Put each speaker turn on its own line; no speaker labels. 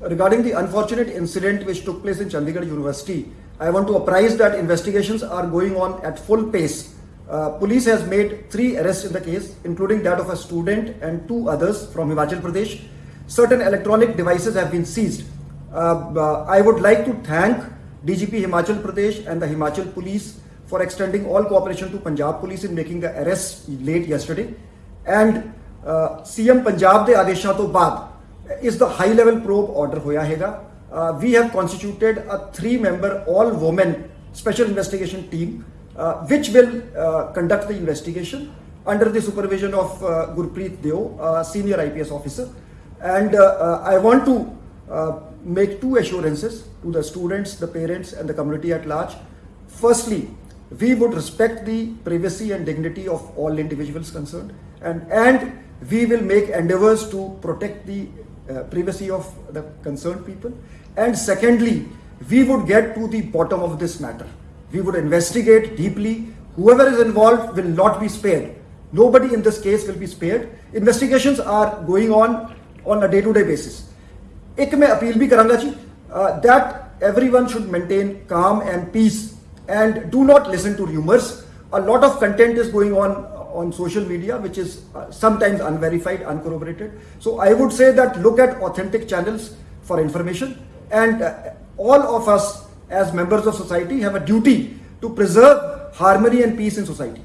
regarding the unfortunate incident which took place in Chandigarh University, I want to apprise that investigations are going on at full pace. Uh, police has made three arrests in the case, including that of a student and two others from Himachal Pradesh. Certain electronic devices have been seized. Uh, uh, I would like to thank DGP Himachal Pradesh and the Himachal Police for extending all cooperation to Punjab Police in making the arrests late yesterday. And uh, CM Punjab ਦੇ ਆਦੇਸ਼ਾਂ ਤੋਂ ਬਾਅਦ is the high level probe order hoya hega. Uh, we have constituted a three member all women special investigation team uh, which will uh, conduct the investigation under the supervision of uh, Gurpreet Deo, senior IPS officer. And I want to make two assurances to the students, the parents and the community at large. Firstly, we would respect the privacy and dignity of all individuals concerned and, and we will make endeavors to protect the uh, privacy of the concerned people. And secondly, we would get to the bottom of this matter. We would investigate deeply. Whoever is involved will not be spared. Nobody in this case will be spared. Investigations are going on on a day-to-day -day basis. एक मैं appeal भी करांगा जी uh, that everyone should maintain calm and peace and do not listen to rumors. A lot of content is going on on social media which is uh, sometimes unverified, uncorroborated. So I would say that look at authentic channels for information and uh, all of us as members of society have a duty to preserve harmony and peace in society.